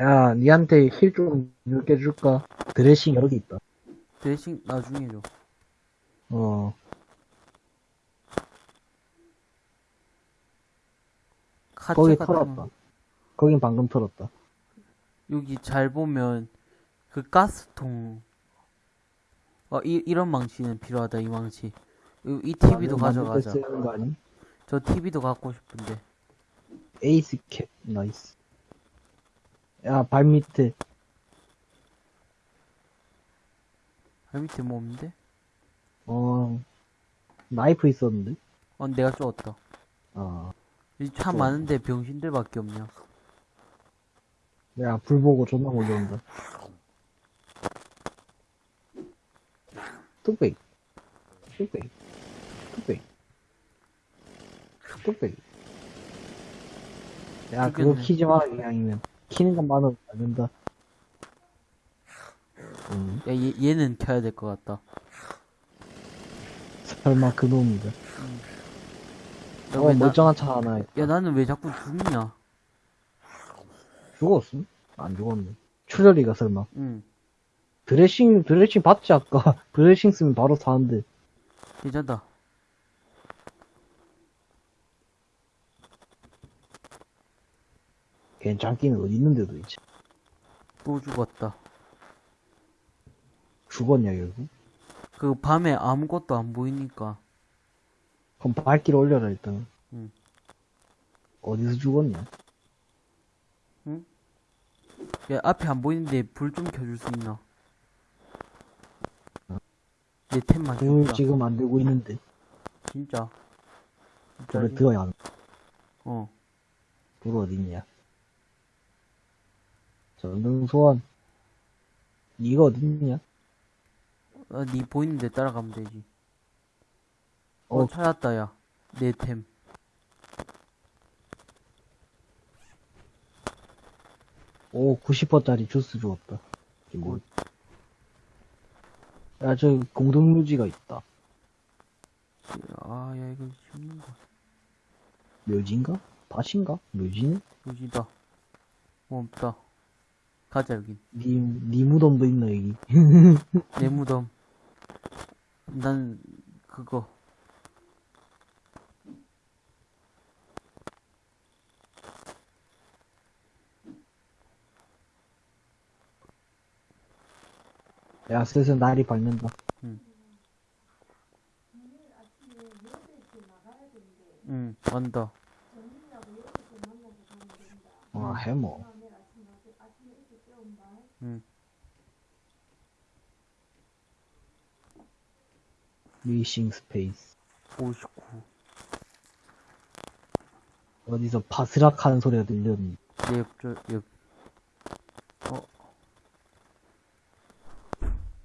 야, 니한테 힐좀 이렇게 줄까? 드레싱 여러 개 있다. 드레싱 나중에 줘. 어, 거기. 털었다. 거긴 방금 털었다. 여기 잘 보면 그 가스통 어 이, 이런 망치는 필요하다 이 망치 이, 이 TV도 때 가져가자? 저 TV도 갖고 싶은데 에이스 캡, 나이스. 야, 발 밑에. 발 밑에 뭐 없는데? 어, 나이프 있었는데? 어 내가 쫓았다 아, 여기 차 또. 많은데 병신들밖에 없냐 야, 불 보고 존나 몰려온다. 뚝배기. 뚝배기. 뚝배기. 뚝배기. 야, 그거 죽겠네. 키지 마, 그냥이면. 키는 것만은 안 된다. 음, 야 얘, 얘는 켜야 될 것 같다 설마 그놈이다. 야, 어, 왜 나, 멀쩡한 차 하나 있다. 야 나는 왜 자꾸 죽냐 죽었음? 안 죽었네. 출혈이가 설마. 응 드레싱, 드레싱 봤지, 아까. 드레싱 쓰면 바로 사는데. 괜찮다 괜찮기는 어디 있는데도 있지. 또 죽었다 죽었냐, 결국? 그 밤에 아무것도 안 보이니까 그럼 발길 올려라, 일단. 응. 어디서 죽었냐? 야 앞에 안 보이는데 불 좀 켜줄 수 있나 내 템만 불 진짜 지금 안 되고 있는데. 진짜 불에? 들어야 하는. 어불 어딨냐? 전등 소환. 니가 어딨냐? 아, 니 보이는 데 따라가면 되지. 어, 어. 찾았다, 야. 내 템. 오, 90%짜리 주스 주었다. 이게 뭐. 야, 저 공동묘지가 있다. 아, 야, 이거 죽는 거. 묘지인가? 밭인가? 묘지네? 여기다. 뭐 없다. 가자, 여긴. 니, 니 무덤도 있나, 여기? 내 무덤. 난, 그거. 야, 슬슬 날이 밝는다. 응, 완다. 아, 해머. 응. 리싱 스페이스. 59. 어디서 바스락 하는 소리가 들렸니? 내 옆, 옆. 어,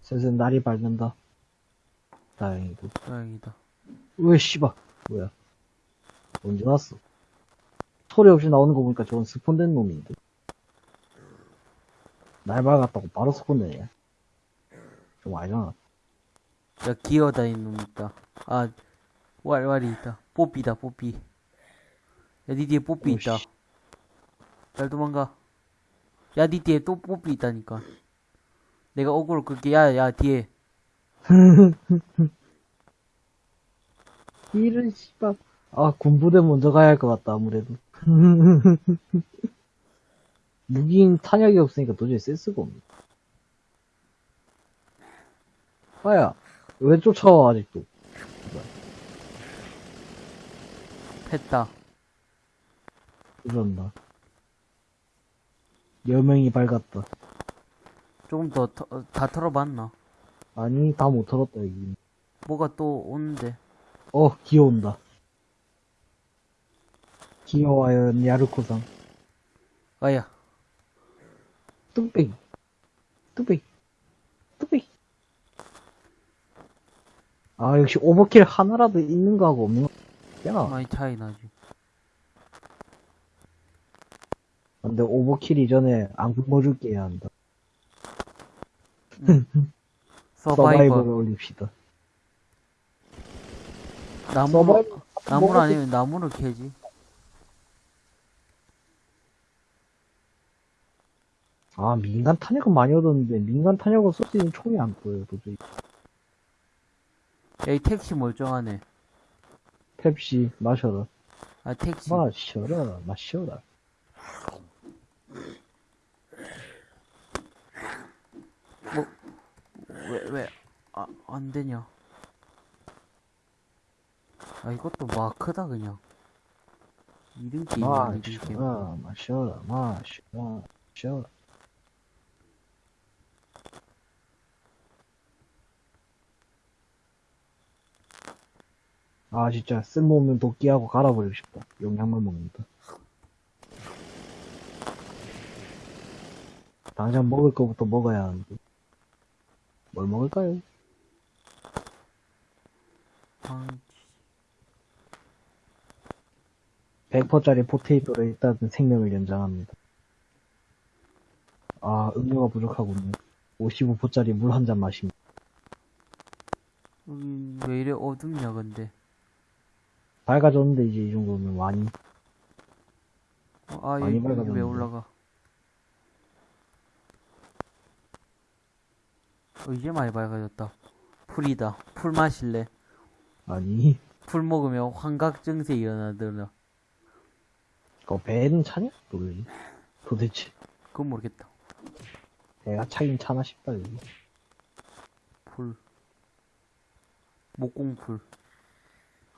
슬슬 날이 밝는다. 다행이고. 다행이다. 왜, 씨발. 뭐야. 언제 왔어? 소리 없이 나오는 거 보니까 저건 스폰된 놈인데. 날 밝았다고 바로 스폰되네. 좀 아니잖아. 야, 기어다니는 놈 있다. 아, 왈왈이 있다. 뽀삐다, 뽀삐. 야, 니 뒤에 뽀삐 오, 있다. 씨. 잘 도망가. 야, 니 뒤에 또 뽀삐 있다니까. 내가 어그로 끌게. 야, 야, 뒤에. 이런 씨발. 아, 군부대 먼저 가야 할 것 같다, 아무래도. 무기인 탄약이 없으니까 도저히 쓸 수가 없네. 아야, 왜 쫓아와, 아직도? 했다. 그런다. 여명이 밝았다. 조금 더, 터, 어, 다 털어봤나? 아니, 다 못 털었다, 여기. 뭐가 또 오는데. 어, 기어온다. 기어와요, 야르코상. 아야. 뚝배기. 뚝배기. 아, 역시 오버킬 하나라도 있는 거하고 없는 거. 야, 많이 차이 나지. 근데 오버킬 이전에 안 굶어줄 게 해야 한다. 서바이벌. 서바이벌 을 올립시다. 나무. 나무를 아니면 나무를 캐지. 아, 민간 탄약은 많이 얻었는데, 민간 탄약을 쓸수 있는 총이 안 보여요, 도저히. 야, 이 택시 멀쩡하네. 펩시, 마셔라. 아, 택시. 마셔라, 마셔라. 왜, 왜, 아, 안 되냐. 아, 이것도 마크다, 그냥. 이등 게임이야, 이등 게임. 마셔라, 마셔라, 마셔라, 마셔라. 아, 진짜, 쓸모없는 도끼하고 갈아버리고 싶다. 용량만 먹는다. 당장 먹을 거부터 먹어야 하는데. 뭘 먹을까요? 아, 100%짜리 포테이토를 일단 생명을 연장합니다. 아, 음료가 부족하군요. 55%짜리 물 한 잔 마십니다. 여기 왜 이래 어둡냐, 근데. 밝아졌는데 이제 이 정도면 많이 어, 아, 많이 여기, 여기 왜. 올라가? 어, 이제 많이 밝아졌다. 풀이다. 풀 마실래? 아니 풀 먹으면 환각 증세 일어나더라. 그 배는 차냐? 도대체 도대체 그건 모르겠다. 배가 차긴 차나 싶다 여기. 풀. 목공풀.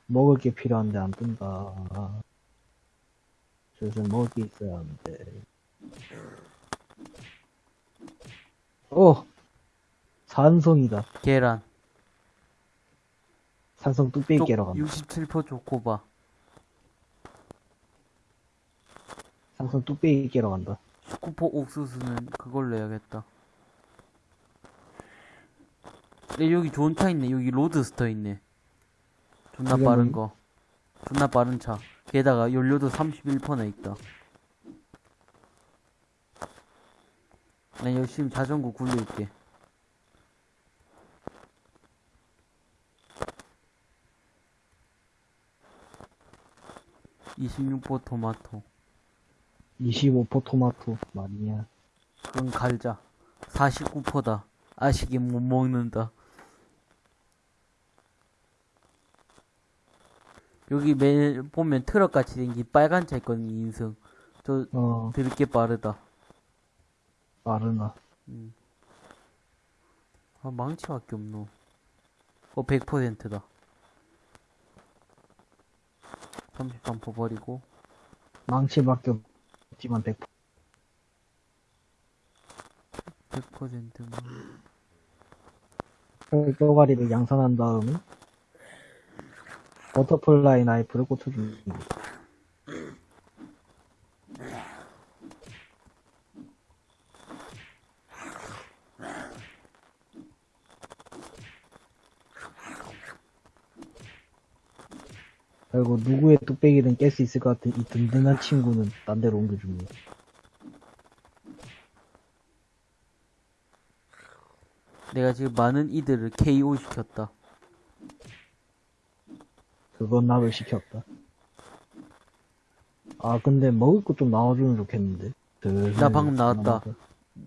먹을 게 필요한데 안 뜬다. 슬슬 먹을 게 있어야 하는데. 어! 산성이다. 계란. 산성 뚝배기 깨러 간다. 67% 초코바. 산성 뚝배기 깨러 간다. 스쿠퍼 옥수수는 그걸로 해야겠다. 근데 여기 좋은 차 있네. 여기 로드스터 있네. 존나 빠른? 거. 존나 빠른 차. 게다가 연료도 31%나 있다. 난 열심히 자전거 굴릴게. (26% 토마토) 25% 토마토 말이냐. 그건 갈자. 49%다. 아시게 못 먹는다. 여기 매 보면 트럭 같이 생긴 빨간 차 있거든, 인승. 저 어, 드럽게 빠르다. 빠르나. 음. 아, 망치밖에 없노. 어, 100%다. 33% 버리고. 망치밖에 없지만 100%. 100%만. 뼈가리를 양산한 다음에 버터플라이 나이프를 꽂혀줍니다. 그리고 누구의 뚝배기든 깰 수 있을 것 같은 이 든든한 친구는 딴 데로 옮겨줍니다. 내가 지금 많은 이들을 KO 시켰다. 그건 나를 시켰다. 아 근데 먹을 거좀 나와주면 좋겠는데. 나 방금 나왔다.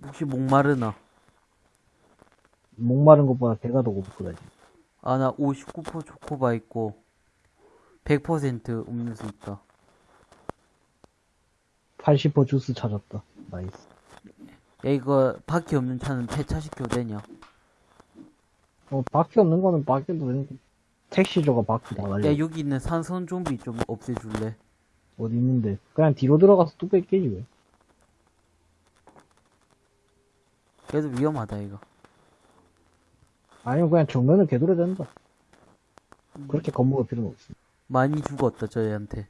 혹시 목마르나? 목마른 것보다 배가 더 고프다 지금. 아, 나 59% 초코바 있고, 100% 음료수 있다. 80% 주스 찾았다. nice. 야, 이거, 바퀴 없는 차는 폐차시켜도 되냐? 어, 바퀴 없는 거는 바퀴도 되는데, 택시조가 바퀴 다 날려. 야, 여기 있는 산선 좀비 좀 없애줄래? 어디 있는데. 그냥 뒤로 들어가서 뚝배기 깨지 왜. 그래도 위험하다, 이거. 아니면 그냥 정면을 개돌아야 된다. 그렇게 겁먹을 필요는 없어. 많이 죽었다, 저희한테.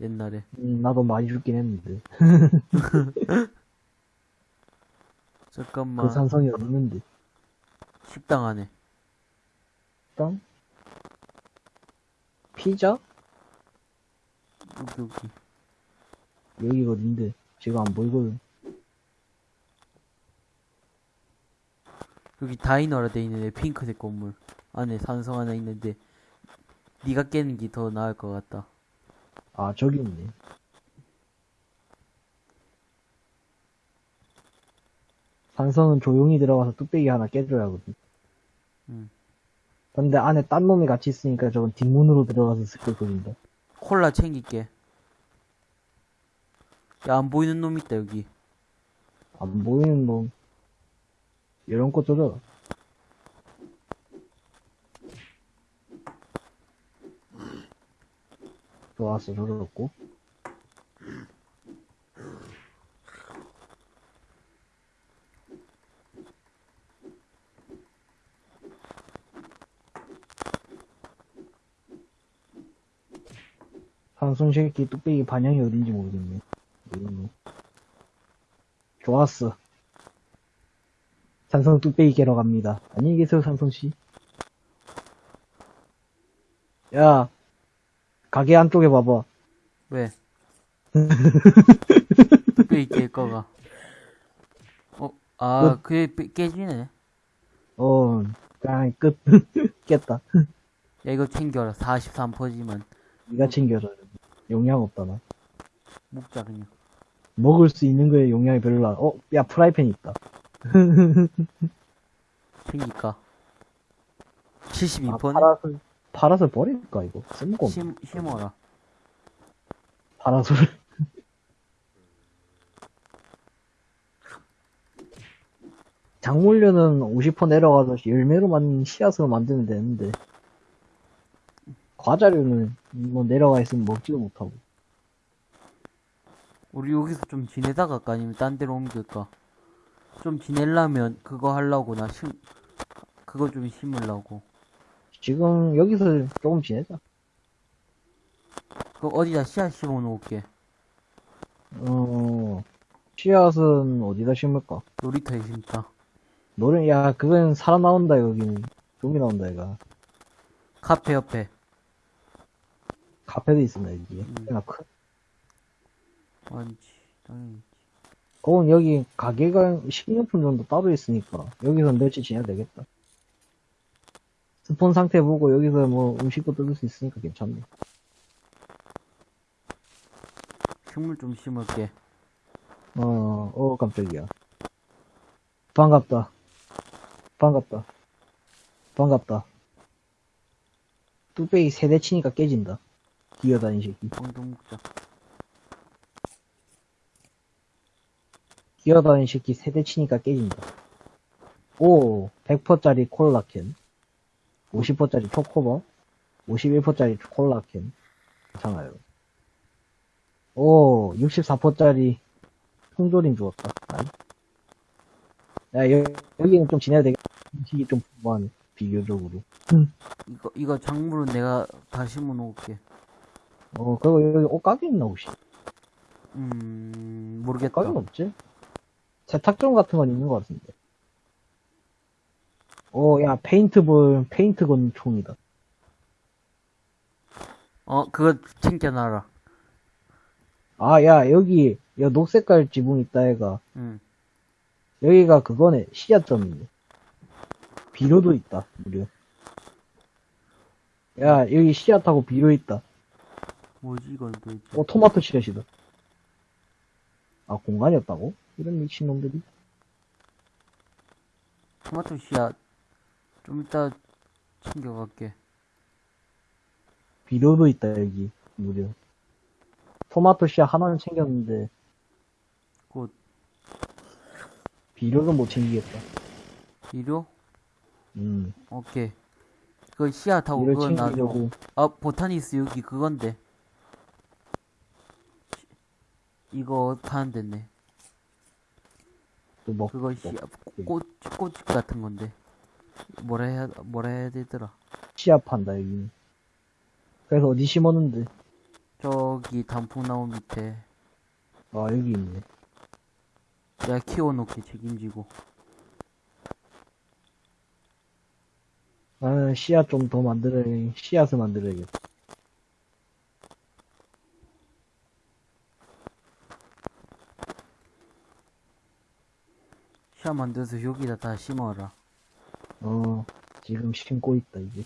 옛날에. 음, 나도 많이 죽긴 했는데. 잠깐만. 그 산성이 있는데. 식당 안에. 일단, 피자? 여기, 여기. 여기가 어딘데. 지금 안 보이거든. 여기 다이너라 돼 있는데, 핑크색 건물. 안에 산성 하나 있는데, 네가 깨는 게 더 나을 것 같다. 아, 저기 있네. 산성은 조용히 들어가서 뚝배기 하나 깨줘야 하거든. 음. 근데 안에 딴 놈이 같이 있으니까 저건 뒷문으로 들어가서 스킬 끓인다. 콜라 챙길게. 야, 안 보이는 놈 있다, 여기. 안 보이는 놈. 이런 거 조져라. 좋았어, 조졌고. 산송새끼 뚝배기 반향이 어딘지 모르겠네. 놈. 좋았어. 산성 뚝배기 깨러 갑니다. 안녕히 계세요, 산성씨. 야, 가게 안쪽에 봐봐. 왜? 꽤 있게 거가. 어, 아, 그게 빼- 깨지네. 어, 그냥 끝. 깼다. 야, 이거 챙겨라. 43%지만. 니가 챙겨라. 용량 없다, 나. 먹자, 그냥. 먹을 수 있는 거에 용량이 별로 안, 어, 야, 프라이팬 있다. 챙길까? 아, 72%네? 파라솔, 파라솔 버릴까, 이거? 쓸모가 없네. 심, 심어라. 파라솔. 작물류는 50% 내려가서 열매로 만 씨앗으로 만들면 되는데 과자류는 뭐 내려가 있으면 먹지도 못하고 우리 여기서 좀 지내다가 갈까? 아니면 딴 데로 옮길까? 좀 지내려면 그거 하려고 나 심, 그거 좀 심으려고. 지금 여기서 조금 지내자 그거 어디다 씨앗 심어 놓을게. 어 씨앗은 어디다 심을까 놀이터에 심자. 노래 야 그건 사람 나온다 여기는 좀비 나온다 얘가 카페 옆에. 카페도 있습니다 여기 음. 꽤나 큰 아니지, 당연히. 그건 여기 가게가 식료품 정도 따로 있으니까 여기서 며칠 지내야 되겠다. 스폰 상태 보고 여기서 뭐 음식도 뜯을 수 있으니까 괜찮네. 식물 좀 심을게. 어, 어 깜짝이야. 반갑다. 반갑다. 반갑다. 뚝배기 세대 치니까 깨진다. 기어다니 새끼. 먹자. 기어다니 새끼 세대 치니까 깨진다. 오, 100%짜리 콜라캔. 50%짜리 초코바. 51%짜리 콜라캔. 괜찮아요. 오, 64%짜리 통조림 주었다. 야, 여, 여기는 좀 지내야 되겠다. 음식이 좀 풍부하네. 비교적으로. 이거, 이거 작물은 내가 다 심어 놓을게. 어, 그리고 여기 옷가게 있나, 혹시? 음, 모르겠다. 옷가게는 없지? 세탁점 같은 건 있는 것 같은데. 오, 야, 페인트볼, 페인트건 총이다. 어, 그거 챙겨놔라. 아, 야, 여기, 야, 녹색깔 지붕 있다, 얘가. 응. 여기가 그거네, 씨앗점이네. 비료도 있다, 무려. 야, 여기 씨앗하고 비료 있다. 뭐지, 이건 도대체. 어, 토마토 씨앗이다. 아, 공간이 없다고? 이런 미친놈들이. 토마토 씨앗. 좀 이따 챙겨갈게. 비료도 있다, 여기, 무려. 토마토 씨앗 하나는 챙겼는데, 곧, 비료는 못 챙기겠다. 비료? 음, 오케이. 그 씨앗하고 비료 그건 놔줘. 챙기려고. 아, 보타니스 여기 그건데. 이거 파는 데네. 또 먹, 그거 먹- 씨앗, 꽃, 꽃 같은 건데. 뭐라 해야, 뭐라 해야 되더라. 씨앗 판다, 여기는. 그래서 어디 심었는데? 저기 단풍나무 밑에. 아, 여기 있네. 내가 키워놓게 책임지고. 나는 씨앗 좀 더 만들어, 씨앗을 만들어야겠다. 씨앗 만들어서 여기다 다 심어라. 어, 지금 심고 있다, 이제.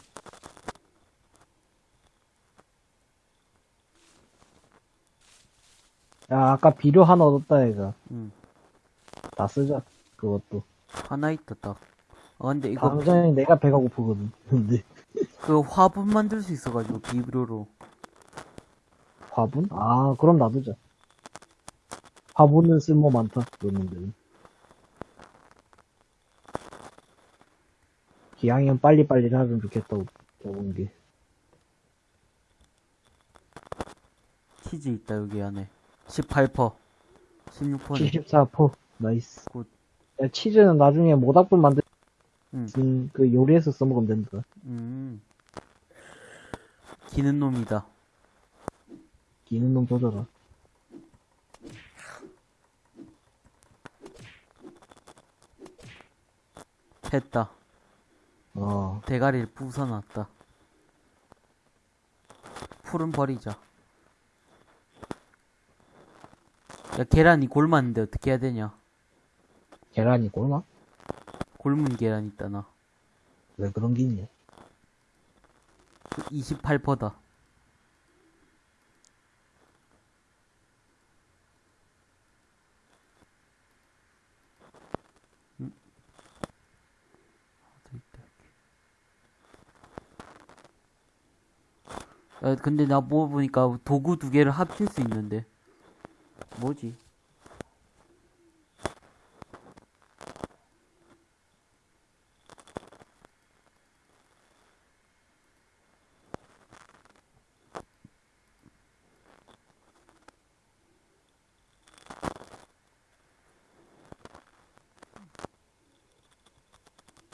야, 아까 비료 하나 얻었다, 얘가. 응. 다 쓰자. 그것도. 하나 있다, 딱. 아, 근데 이거, 당장에 내가 배가 고프거든. 근데, 그 화분 만들 수 있어가지고, 비료로. 화분? 아, 그럼 놔두자. 화분은 쓸모 많다, 그러는 데. 기왕이면 빨리빨리 하면 좋겠다고, 적은 게. 치즈 있다, 여기 안에. 18%. 16%네. 74%. Nice. Good. 야, 치즈는 나중에 모닥불 만들, 응. 음, 그 요리해서 써먹으면 된다. 음. 기는 놈이다. 기는 놈 조져라. 했다. 어, 대가리를 부숴놨다. 풀은 버리자. 야, 계란이 골맞는데 어떻게 해야 되냐? 계란이 꼴나? 골문 계란 있다 나. 왜 그런 게 있냐? 28%다. 음. 어디 있다, 여기. 야, 근데 나뭐 보니까 도구 두 개를 합칠 수 있는데. 뭐지?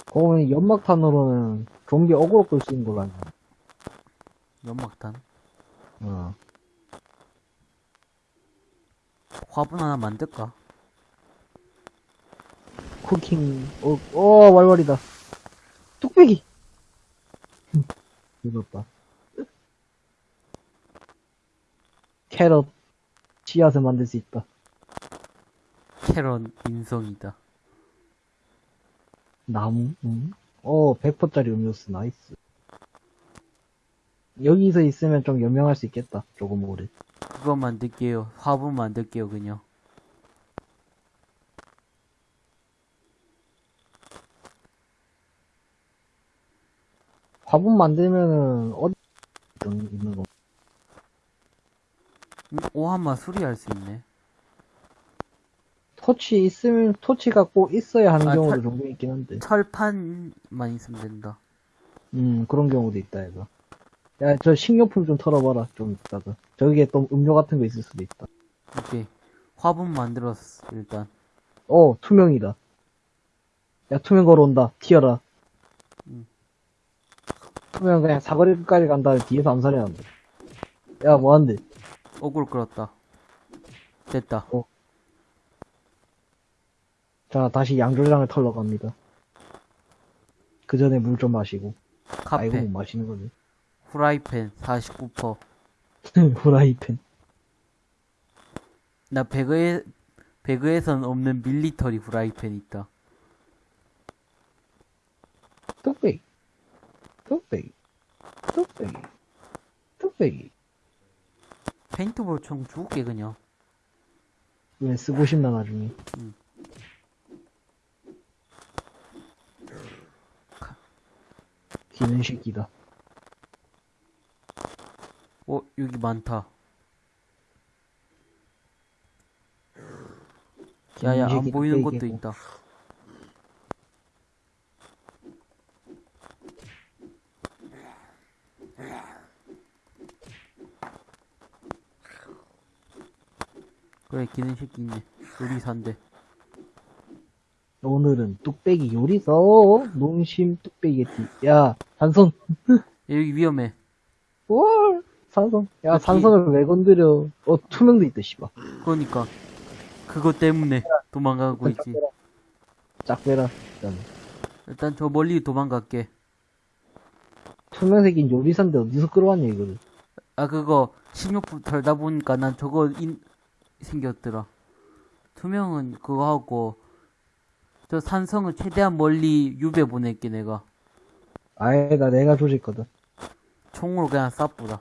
거기 연막탄으로는 좀비 어그로 끌 수 있는 걸로 알고. 연막탄. 어. 화분 하나 만들까? 쿠킹, 어, 어, 왈왈이다. 뚝배기! 늦었다. 캐럿, 씨앗을 만들 수 있다. 캐럿 인성이다. 나무, 응? 어, 100%짜리 음료수, nice. 여기서 있으면 좀 연명할 수 있겠다, 조금 오래. 그거 만들게요. 화분 만들게요, 그냥. 화분 만들면은, 어디 있는 거. 음, 오한마 수리할 수 있네. 토치 있으면, 토치가 꼭 있어야 하는 아, 경우도 철- 종종 있긴 한데. 철판만 있으면 된다. 음, 그런 경우도 있다, 이거. 야, 저 식료품 좀 털어봐라, 좀 이따가. 저기에 또 음료 같은 거 있을 수도 있다. 오케이. 화분 만들었어, 일단. 어, 투명이다. 야, 투명 걸어온다. 튀어라. 음. 투명 그냥 사거리 끝까지 간 다음에 뒤에서 암살해 난다. 야, 뭐한데? 억울 끌었다. 됐다. 자, 다시 양조장을 털러 갑니다. 그 전에 물 좀 마시고. 아이고, 카페, 못 마시는 거네. 후라이팬 49%. 후라이팬. 나 배그에, 배그에선 없는 밀리터리 후라이팬 있다. 뚝배기. 뚝배기. 뚝배기. 뚝배기. 페인트볼 총 줄게, 그냥. 왜 쓰고 싶나, 나중에. 음. 기는 새끼다. 어, 여기 많다. 야야, 안 보이는. 것도 있다. 그래, 기는 새끼 있네. 요리사인데. 오늘은 뚝배기 요리서 농심 뚝배기겠지. 야. 야, 여기 위험해. 월 산성. 야, 그치. 산성을 왜 건드려? 어, 투명도 있다, 씨발. 그러니까. 그것 때문에 도망가고 있지. 짝 빼라. 일단. 일단 저 멀리 도망갈게. 투명색인 요리사인데 어디서 끌어왔냐, 이거를. 아, 그거, 식료품 덜다 보니까 난 저거 인, 생겼더라. 투명은 그거 하고, 저 산성을 최대한 멀리 유배 보낼게, 내가. 아니다, 내가 조질 거든. 총으로 그냥 쏴뿌라.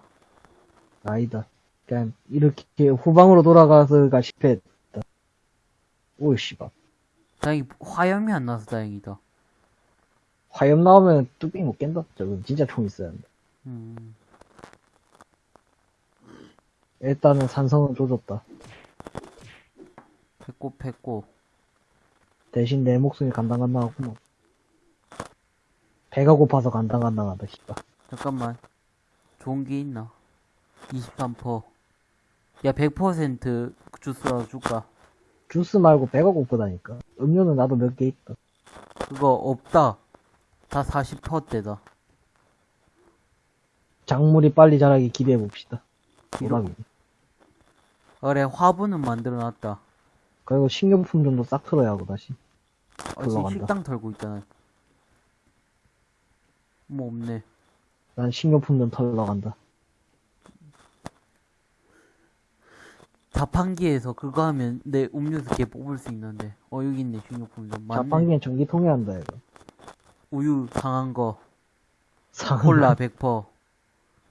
아니다. 그냥, 이렇게 후방으로 돌아가서가 실패했다. 오, 씨발. 다행히 화염이 안 나서 다행이다. 화염 나오면 뚝배기 못 깬다. 저건 진짜 총 있어야 한다. 음, 일단은 산성은 조졌다. 패고, 패고. 대신 내 목숨이 간당간당하구만. 배가 고파서 간당간당하다, 씨발. 잠깐만. 좋은 게 있나? 23%. 야, 100% 주스라도 줄까? 주스 말고 배가 고프다니까. 음료는 나도 몇 개 있다. 그거 없다. 다 40%대다. 작물이 빨리 자라기 기대해봅시다. 오라비. 그래, 화분은 만들어 놨다. 그리고 식료품 좀더 싹 틀어야 하고, 다시. 어, 지금. 식당 털고 있잖아. 뭐 없네. 난 식료품 좀 털러 간다. 자판기에서 그거 하면 내 음료수 개 뽑을 수 있는데. 어, 여기 있네. 맞네. 자판기엔 전기통에 한다, 이거. 우유 상한 거. 상 콜라 100%.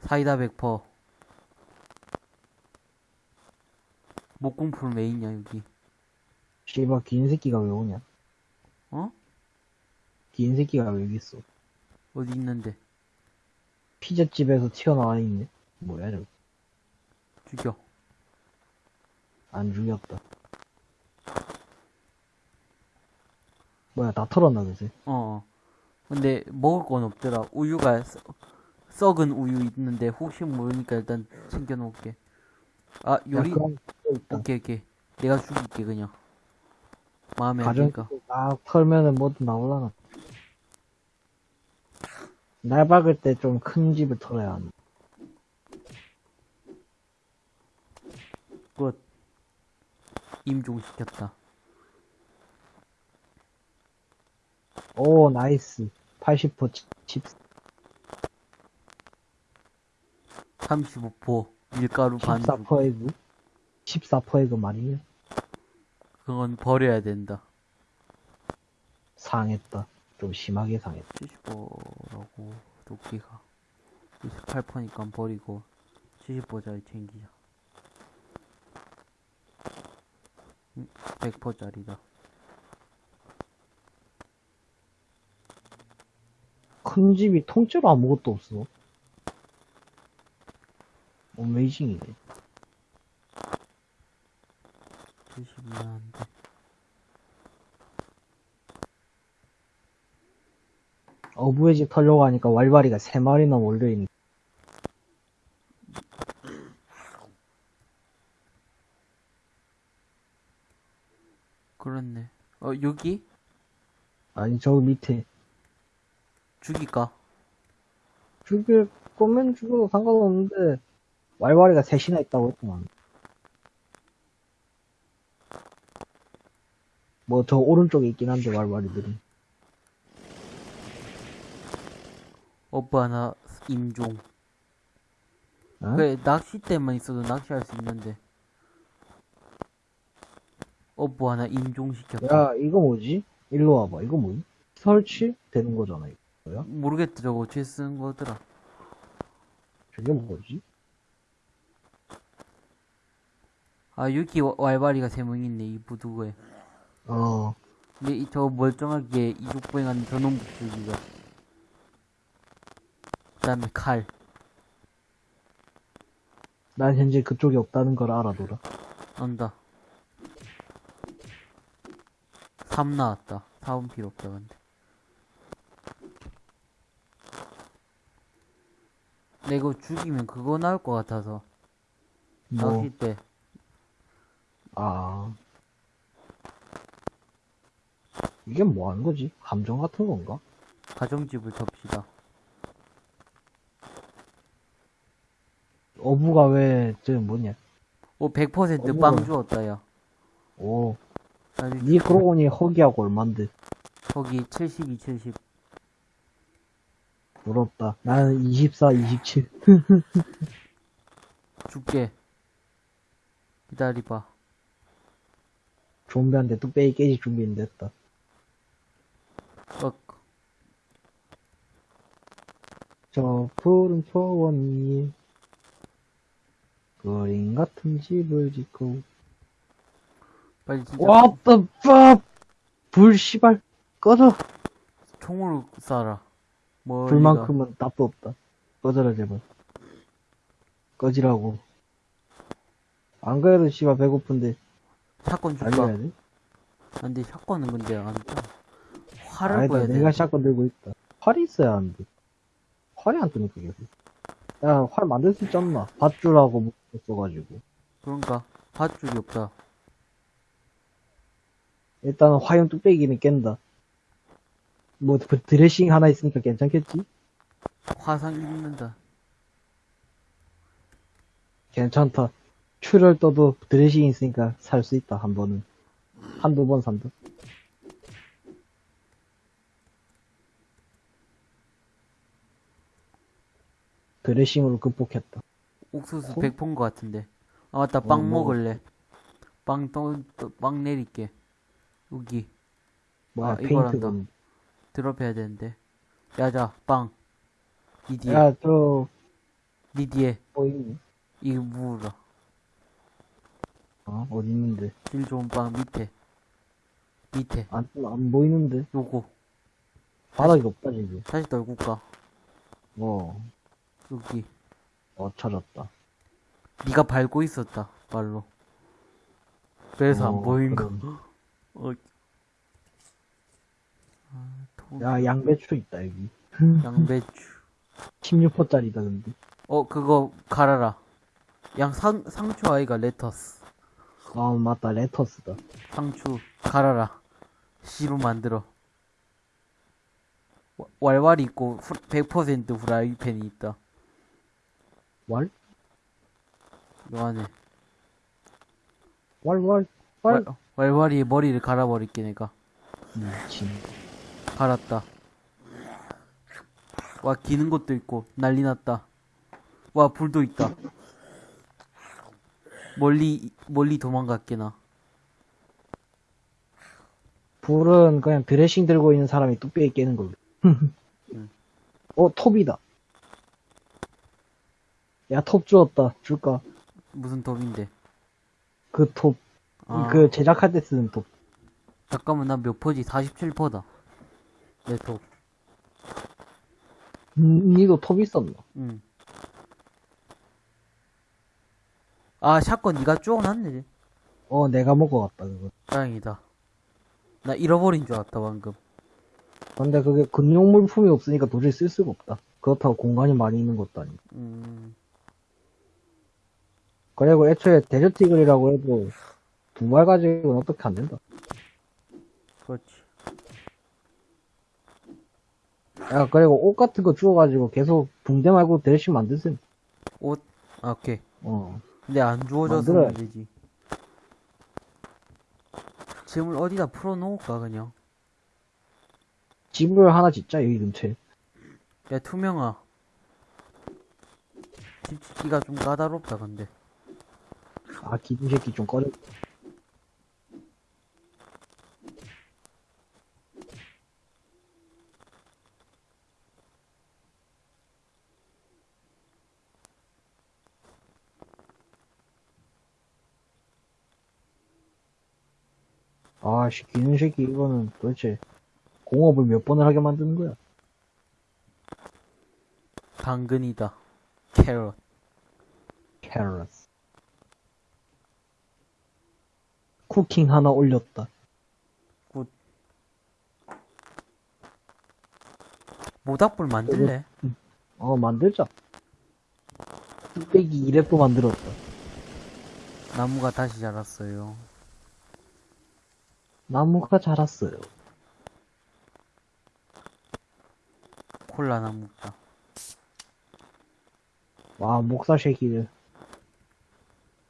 사이다 100%. 목공풀 왜 있냐, 여기. 씨발, 긴 새끼가 왜 오냐? 어? 긴 새끼가 왜 여기 있어? 어디 있는데? 피자집에서 튀어나와 있네. 뭐야, 저거. 죽여. 안 죽였다. 뭐야, 다 털었나, 그지? 어. 근데 먹을 건 없더라. 우유가 썩- 썩은 우유 있는데 혹시 모르니까 일단 챙겨 놓을게. 아, 요리 야, 오케이 오케이. 내가 죽일게 그냥. 마음에 안 드니까. 딱 털면은 뭐든 나올라나. 날 박을 때 좀 큰 집을 털어야 한다. 끝. 임종 시켰다. 오, nice. 80% 칩, 35포 밀가루 반죽. 14%에그? 14%에그 말이야? 그건 버려야 된다. 상했다. 좀 심하게 상했다. 75라고 도끼가 28%니까 버리고 75짜리 챙기자. 100%짜리다. 큰 집이 통째로 아무것도 없어. 어메이징이네. 72한데. 어부의 집 털려고 하니까 왈바리가 세 마리나 몰려있네. 그렇네. 어, 여기? 아니, 저 밑에. 죽일까? 죽일 거면 죽여도 상관없는데, 왈바리가 셋이나 있다고 했구만. 뭐, 저 오른쪽에 있긴 한데, 왈바리들이. 오빠 하나 임종. 어? 그래, 낚싯대만 있어도 낚시할 수 있는데. 오빠 하나 임종시켰다. 야, 이거 뭐지? 일로 와봐. 이거 뭐지? 설치? 되는 거잖아, 이거. 모르겠다, 저거 어떻게 쓰는 거더라. 저게 뭐지? 아, 여기 와- 왈바리가 세 명 있네, 이 부두고에. 어, 근데 이- 저 멀쩡하게 이족보행하는 저놈 북두기가. 그 다음에 칼. 난 현재 그쪽에 없다는 걸 알아둬라. 안다. 3 나왔다. 4은 필요 없다, 근데. 내가 이거 죽이면 그거 나올 것 같아서. 뭐, 낚싯대. 아. 이게 뭐 하는 거지? 함정 같은 건가? 가정집을 접시다. 어부가 왜, 저 뭐냐? 오, 100% 어머. 빵 주었다, 야. 오, 아니, 니 그러고 보니 허기하고 얼만데. 거기 72, 70. 부럽다. 나는 24, 27. 줄게. 기다려봐. 좀비한테 뚝배기 깨질 준비는 됐다. 어, 저 푸른 초원 위에 그림 같은 집을 짓고 빨리 진짜. What the fuck? 불, 씨발, 꺼져! 총으로 쏴라. 뭐 불만큼은 답도 없다. 꺼져라, 제발. 꺼지라고. 안 그래도 씨발 배고픈데, 샷건 줄까? 알려야 돼? 안돼 샷건은 근데 안 돼. 활을 아니다, 보야 돼. 내가 샷건 들고 있다. 활이 있어야 하는데. 활이 안 뜨니까, 계속. 야, 활 만들 수 있지 않나? 밧줄하고 묶어가지고. 그런가? 밧줄이 없다. 일단은 화염 뚝배기는 깬다. 뭐, 그 드레싱 하나 있으니까 괜찮겠지? 화상 입는다. 괜찮다. 출혈 떠도 드레싱 있으니까 살 수 있다, 한 번은. 한두 번 산다. 드레싱으로 극복했다. 옥수수 코? 100폰 것 같은데. 아 맞다 빵 어. 먹을래. 빵 또, 또, 빵 내릴게. 여기 뭐야, 아, 페인트 이거란다. 건. 드롭 해야 되는데. 야자 빵. 니 뒤에 야, 저, 니 뒤에 뭐 있니? 이거 무라. 어, 어디 있는데? 질 좋은 빵 밑에. 밑에 안, 안 보이는데? 요거 바닥이 없다, 지금. 다시 떨굴까? 어, 여기 어, 찾았다. 네가 밟고 있었다 발로. 그래서 어, 안 보인 거. 그럼. 어. 아, 도... 야, 양배추 있다, 여기. 양배추. 16호짜리다, 근데. 어 그거 갈아라. 양 상, 상추 아이가 레터스. 아, 맞다, 레터스다. 상추 갈아라. 씨로 만들어. 와- 왈왈이 있고 후- 100% 후라이팬이 있다. 왈? 요 안에. 왈, 왈, 왈. 왈, 왈왈이의 머리를 갈아버릴게 내가. 미친. 갈았다. 와 기는 것도 있고 난리 났다. 와 불도 있다. 멀리 멀리 도망갔게 나. 불은 그냥 드레싱 들고 있는 사람이 뚝배기 깨는 걸로. 어, 톱이다. 야, 톱 주었다. 줄까? 무슨 톱인데? 그 톱. 아, 그 제작할 때 쓰는 톱. 잠깐만 나 몇 퍼지? 47퍼다. 내 톱. 음, 니도 톱 있었나? 응. 아 샷건 니가 쪼어놨네. 어, 내가 먹어갔다, 그거. 다행이다. 나 잃어버린 줄 알았다 방금. 근데 그게 근용 물품이 없으니까 도저히 쓸 수가 없다. 그렇다고 공간이 많이 있는 것도 아니고. 음. 그리고 애초에 데저티글이라고 해도 두발 가지고는 어떻게 안 된다. 그렇지. 야, 그리고 옷 같은 거 주워가지고 계속 붕대 말고 드레싱 만드세요. 옷. 아, 오케이. 어. 근데 안 주워져서 만들어야지. 문제지. 짐을 어디다 풀어놓을까 그냥. 집을 하나 짓자, 여기 근처에. 야 투명아. 집 짓기가 좀 까다롭다 근데. 아, 기둥 새끼 좀 꺼려. 아씨, 기둥 새끼 이거는 도대체 공업을 몇 번을 하게 만드는 거야? 당근이다. 캐럿. 캐럿. 쿠킹 하나 올렸다. 모닥불 만들래? 어, 만들자. 뚝배기 2랩도 만들었다. 나무가 다시 자랐어요. 나무가 자랐어요. 콜라 나무다. 와, 목살 쉐이키를.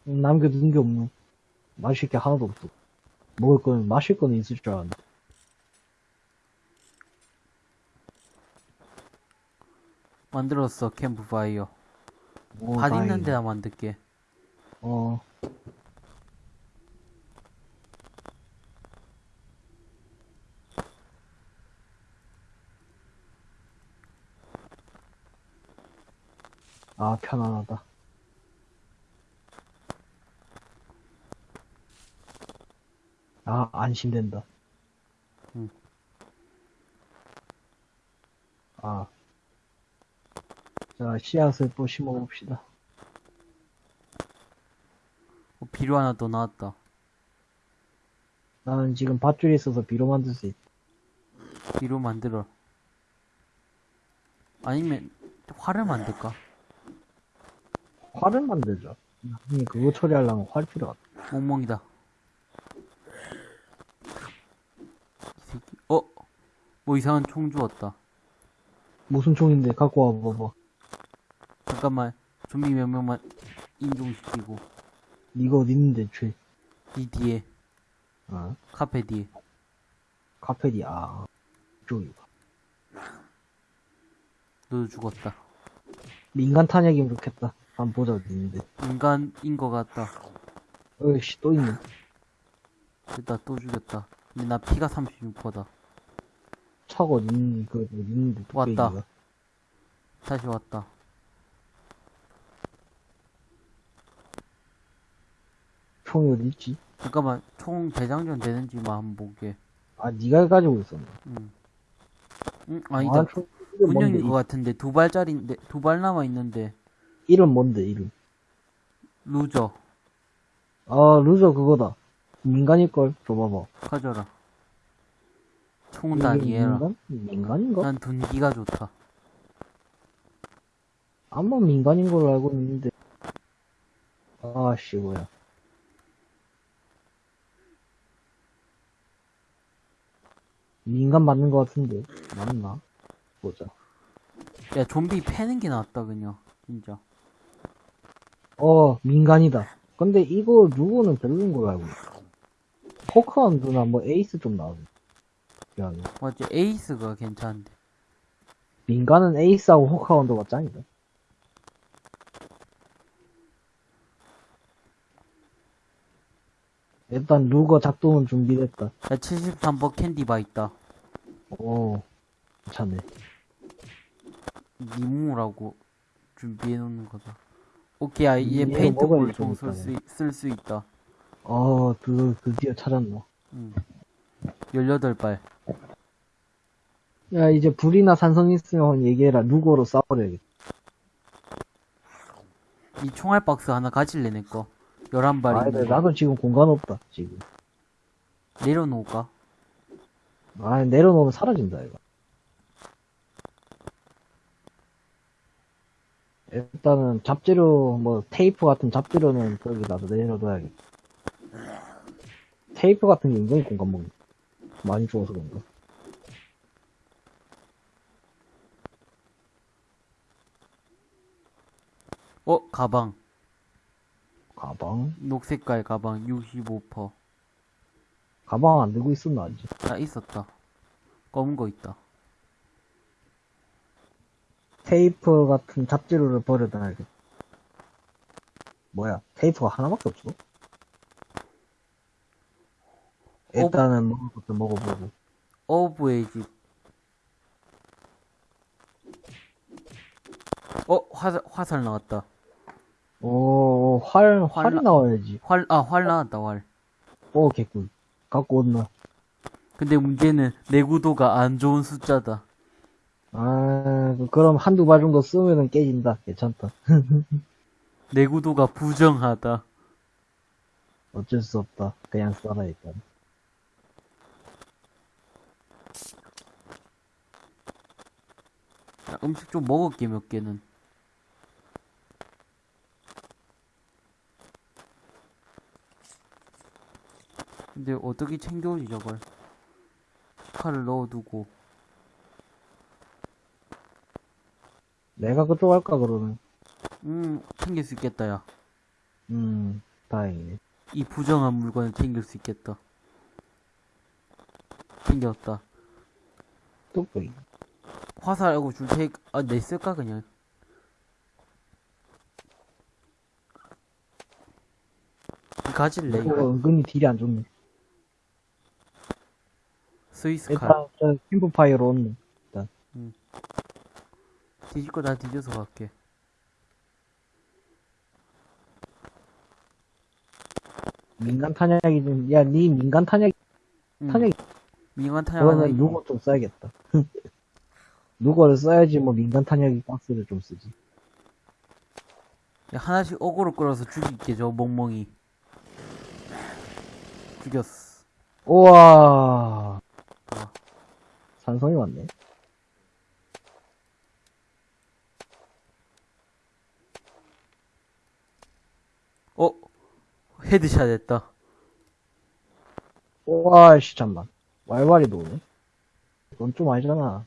남겨둔 게 없노. 마실 게 하나도 없어. 먹을 거는, 마실 거는 있을 줄 알았는데. 만들었어 캠프파이어. 오, 밭. 있는 데다 만들게. 어. 아, 편안하다. 아, 안심된다. 응. 아. 자, 씨앗을 또 심어봅시다. 어, 비료 하나 더 나왔다. 나는 지금 밧줄이 있어서 비로 만들 수 있. 비료 만들어. 아니면 활을 만들까? 활을 만들자. 나중에 그거 처리하려면 활 필요하다. 멍멍이다. 이 새끼. 어? 뭐 이상한 총 주웠다. 무슨 총인데 갖고 와봐봐. 잠깐만. 좀비 몇 명만 인종시키고. 어디 있는데, 죄. 이 뒤에. 아, 카페 뒤에. 카페디, 아, 이쪽이다. 너도 죽었다. 민간 탄약이면 좋겠다. 한번 보자, 어디 있는데. 인간인 것 같다. 어이씨, 또 있네. 됐다, 또 죽였다. 근데 나 피가 36%다. 차가 있는, 그, 어디 있는데, 왔다. 다시 왔다. 총이 어디 있지? 잠깐만, 총 재장전 되는지만 한번 보게. 아, 니가 가지고 있었네. 응. 응, 아니다. 아, 군용인 것 같은데, 두 발짜리인데, 두 발 남아있는데, 이- 이름 뭔데, 이름? 루저. 아, 루저 그거다. 민간일걸? 줘봐봐. 가져라. 총은 다 이게 니 해라. 민간? 민간인가? 난 둔기가 좋다. 아마 민간인 걸로 알고 있는데. 아씨, 뭐야. 민간 맞는 것 같은데. 맞나? 보자. 야, 좀비 패는 게 낫다, 그냥. 진짜. 어, 민간이다. 근데 이거 누구는 별로인 걸로 알고 있어. 포크한드나 뭐 에이스 좀 나오네. 미안해. 맞지? 에이스가 괜찮은데. 민간은 에이스하고 호카운드가 짱이다. 일단 루거 작동은 준비됐다. 야, 73번 캔디바 있다. 오, 괜찮네. 니무라고 준비해놓는 거다. 오케이, 야, 얘 이거 페인트볼 먹어야지, 좀 좀쓸 수 있다. 어, 드, 드디어 찾았노. 응. 18발. 야, 이제 불이나 산성 있으면 얘기해라. 루거로 싸워야겠다. 이 총알 박스 하나 가질래, 내 거. 11발 아, 거. 나도 지금 공간 없다, 지금. 내려놓을까? 아, 내려놓으면 사라진다, 이거. 일단은 잡재료, 뭐, 테이프 같은 잡재료는 저기 나도 내려둬야겠다. 테이프 같은 게 은근히 공간 먹는 많이 주워서 그런가? 어, 가방. 가방? 녹색깔 가방 65%. 가방 안 들고 있었나, 아직? 아, 있었다. 검은 거 있다. 테이프 같은 잡재료를 버려놔야겠다. 뭐야, 테이프가 하나밖에 없어? 일단은 먹을 것도 먹어보고. 어부의 집. 어, 화살, 화살 나왔다. 오, 활, 활이 활- 나와야지. 활, 아, 활 나왔다, 활. 오, 개꿀. 갖고 온나. 근데 문제는 내구도가 안 좋은 숫자다. 아, 그- 그럼 한두 발 정도 쓰면은 깨진다. 괜찮다. 내구도가 부정하다. 어쩔 수 없다. 그냥 써라, 일단. 야, 음식 좀 먹을게, 몇 개는. 근데 어떻게 챙겨오지, 저걸? 칼을 넣어두고. 내가 그쪽 할까, 그러면? 음, 챙길 수 있겠다, 야. 음, 다행이네. 이 부정한 물건을 챙길 수 있겠다. 챙겼다. 뚝배기. 화살하고 줄 테니, 아, 내 쓸까, 그냥? 가질래, 이거 이거? 은근히 딜이 안 좋네. 스위스 칼. 일단, 저, 캠프파이어로 온네. 뒤질 거다 뒤져서 갈게. 민간 탄약이 좀, 야, 니 민간 탄약, 응. 탄약, 민간 탄약 있고. 누거 좀 써야겠다. 누거를 써야지 뭐 민간 탄약이 박스를 좀 쓰지. 야, 하나씩 어그로 끌어서 죽일게, 저 멍멍이. 죽였어. 우와. 산성이 왔네. 어? headshot 했다. 우와, 씨, 잠만. 왈왈이도 오네. 그건 좀 아니잖아.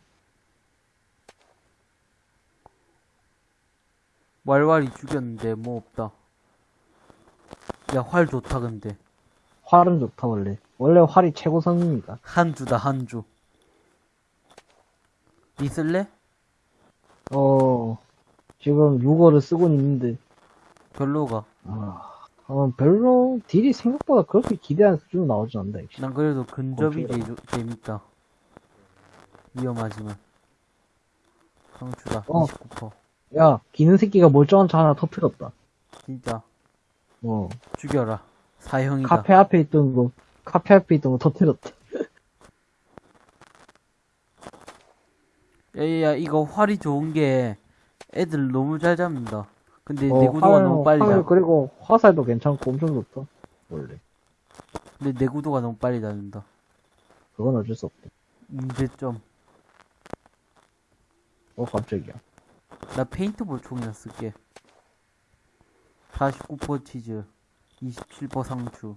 왈왈이 죽였는데, 뭐 없다. 야, 활 좋다, 근데. 활은 좋다, 원래. 원래 활이 최고선입니다. 한 주다, 한 주. 있을래? 어, 지금 6어를 쓰고는 있는데, 별로가. 아, 어, 별로 딜이 생각보다 그렇게 기대한 수준으로 나오진 않는다, 역시. 난 그래도 근접이 어쩌라. 제일 조- 재밌다. 위험하지만. 상추다, 어. 29%. 야, 기는 새끼가 멀쩡한 차 하나 터뜨렸다. 진짜. 어, 죽여라. 사형이다. 카페 앞에 있던 거, 카페 앞에 있던 거 터뜨렸다. 야야야 이거 활이 좋은 게 애들 너무 잘 잡는다. 근데 어, 내구도가 활, 너무 빨리 활, 닿. 그리고 화살도 괜찮고 엄청 좋다. 원래. 근데 내구도가 너무 빨리 닿는다. 그건 어쩔 수 없다. 문제점. 어, 깜짝이야. 나 페인트볼 총이나 쓸게. 49% 치즈, 27% 상추.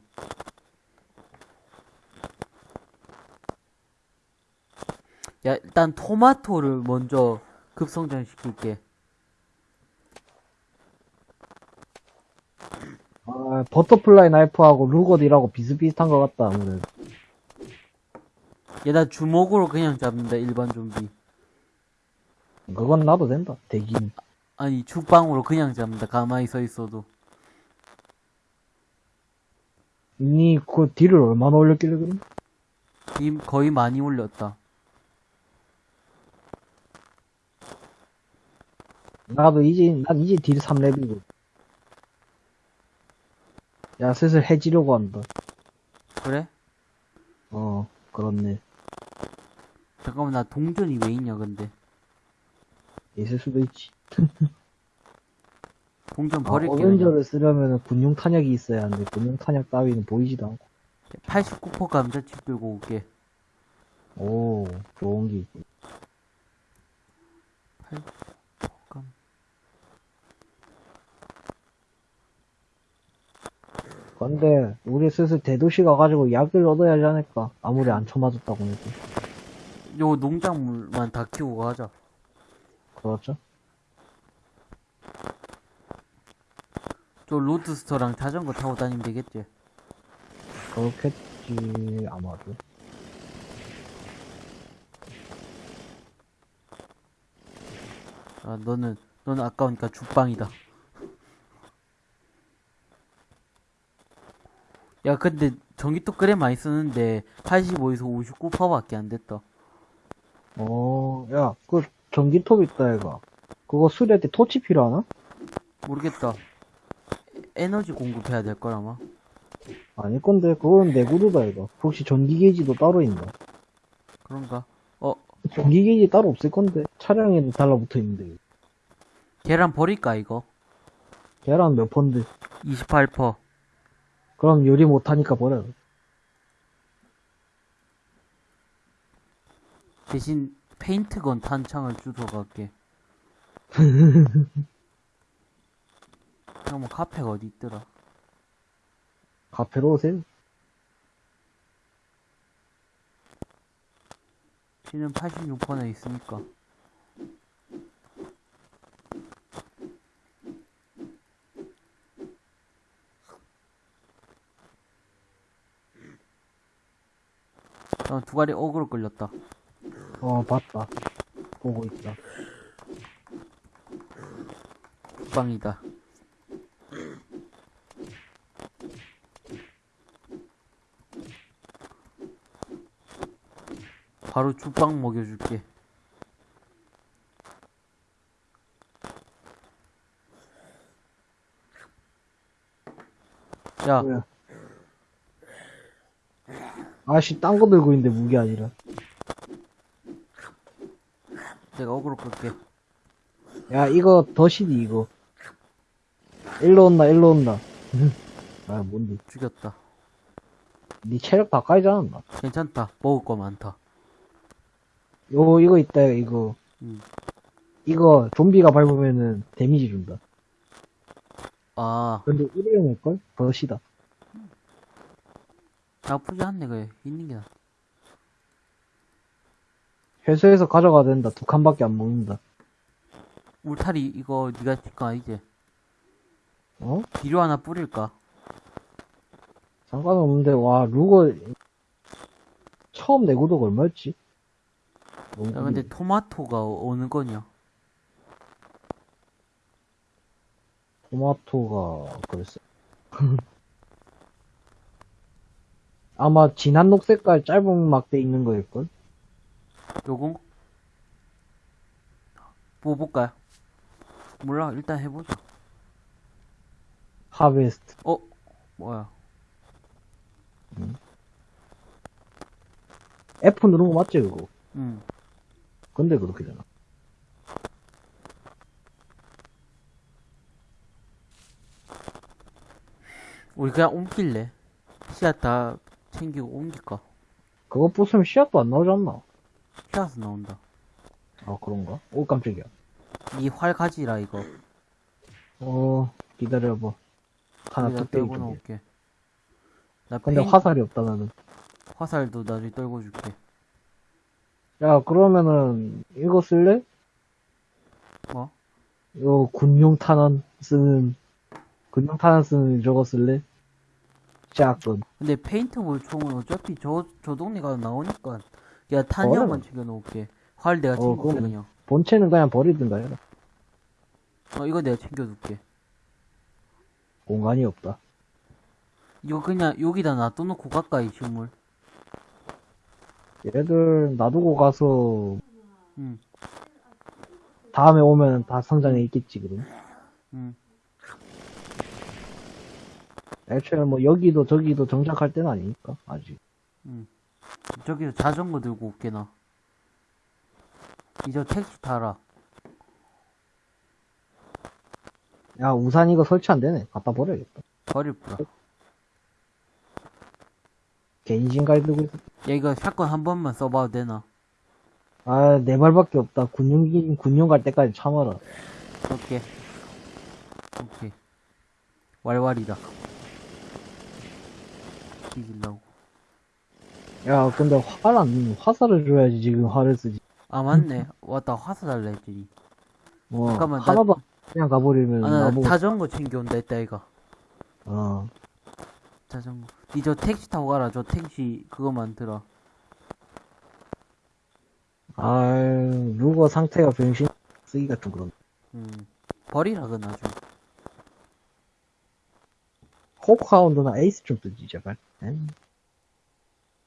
야 일단 토마토를 먼저 급성장 시킬게. 아, butterfly knife하고 루거딜하고 비슷비슷한 것 같다, 아무래도. 얘 나 주먹으로 그냥 잡는다 일반 좀비. 그건 나도 된다. 대긴. 아니 죽방으로 그냥 잡는다 가만히 서 있어도. 니, 그 딜을 얼마나 올렸길래 그래? 이 거의 많이 올렸다. 나도 이제, 난 이제 딜 3렙이고. 야, 슬슬 해지려고 한다. 그래? 어, 그렇네. 잠깐만, 나 동전이 왜 있냐, 근데. 있을 수도 있지. 동전 아, 버릴게. 요 어벤져를 쓰려면 군용 탄약이 있어야 하는데, 군용 탄약 따위는 보이지도 않고. 89% 감자칩 들고 올게. 오, 좋은 게 있고. 8... 근데 우리 슬슬 대도시 가가지고 약을 얻어야지 않을까 아무리 안 쳐맞았다고 해도. 요 농작물만 다 키우고 가자. 그렇죠? 저 로드스터랑 자전거 타고 다니면 되겠지? 그렇겠지 아마도. 아 너는 너는 아까우니까 죽방이다. 야, 근데 전기톱 그래 많이 쓰는데 85에서 59%밖에 안 됐다. 어, 야, 그 전기톱 있다, 얘가. 그거 수리할 때 토치 필요하나? 모르겠다. 에 너지 공급해야 될 걸 아마. 아닐 건데, 그건 내구도다, 이거. 혹시 전기 게이지도 따로 있나? 그런가? 어, 전기 게이지 따로 없을 건데, 차량에는 달라붙어 있는데. 계란 버릴까 이거? 계란 몇 펀드? 28%. 그럼 요리 못하니까 버려. 대신 페인트건 탄창을 주워 갈게. 잠깐만 카페가 어디 있더라? 카페로 오세요. 지는 86%나 있으니까. 어, 두 가리 어그로 끌렸다. 어, 봤다. 보고 있다. 빵이다. 바로 죽빵 먹여줄게. 야, 뭐야? 아씨, 딴 거 들고 있는데 무기 아니라. 내가 어그로 끌게. 야, 이거 더시디, 이거. 일로 온다, 일로 온다. 아, 뭔데. 죽였다. 니 체력 다 까이지 않았나? 괜찮다. 먹을 거 많다. 요, 이거 있다, 이거. 음. 이거, 좀비가 밟으면은 데미지 준다. 아, 근데 일회용일걸? 더시다. 나쁘지 않네, 그래. 있는 게 나. 회수해서 가져가야 된다. 두 칸밖에 안 먹는다. 울타리, 이거, 니가 칠거 아니지? 어? 비료 하나 뿌릴까? 상관없는데, 와, 루거, 처음 내구도가 얼마였지? 야, 근데. 토마토가 어느 거냐? 토마토가, 글쎄. 아마 진한 녹색깔 짧은 막대 있는 거일걸? 요거? 뭐 볼까요? 몰라, 일단 해보자. 하베스트. 어? 뭐야? F 누른 거 맞지, 그거? 응. 근데 그렇게 되나? 우리 그냥 옮길래. 씨앗 다 챙기고 옮길까? 그거 부수면 씨앗도 안 나오지 않나? 씨앗은 나온다. 아, 그런가? 오, 깜짝이야. 이 활 가지라, 이거. 어, 기다려봐. 하나 떨고 좀. 놓을게. 나 근데 페인- 화살이 없다, 나는. 화살도 나중에 떨고 줄게. 야, 그러면은, 이거 쓸래? 뭐? 요, 군용 탄환 쓰는, 군용 탄환 쓰는 저거 쓸래? 샷건. 근데 페인트볼 총은 어차피 저, 저 동네 가서 나오니까. 야, 탄약만 버려. 챙겨 놓을게. 활 내가 어, 그럼. 그냥. 본체는 그냥 버리든가 해라. 어, 이거 내가 챙겨둘게. 공간이 없다. 이거 그냥 여기다 놔둬놓고 가까이 식물. 얘들 놔두고 가서 응, 다음에 오면 다 성장해 있겠지, 그럼. 응. 애초에 뭐 여기도 저기도 정착할 때는 아니니까, 아직. 저기서 자전거 들고 올게, 나. 이제 택시 타라. 야, 우산 이거 설치 안 되네. 갖다 버려야겠다. 버릴 뿌라. 개인신갈 들고 있어. 야, 이거 샷건 한 번만 써봐도 되나? 아, 네 발밖에 없다. 군용, 군용 갈 때까지 참아라. 오케이. 오케이. 왈왈이다. 뒤질라고. 야, 근데 활 안, 화살을 줘야지, 지금 활을 쓰지. 아, 맞네. 왔다, 화사 달라 했더니. 어, 잠깐만, 나- 하나도 그냥 가버리면 아, 나 나보고, 자전거 챙겨온다 했다, 이거. 어. 자전거. 니 저 택시 타고 가라. 저 택시 그거만 들어. 아유, 루거 상태가 병신 쓰기가 좀 그런. 음. 버리라, 그 나중. 호크하운드나 에이스 좀 뜨지, 제발. 에이.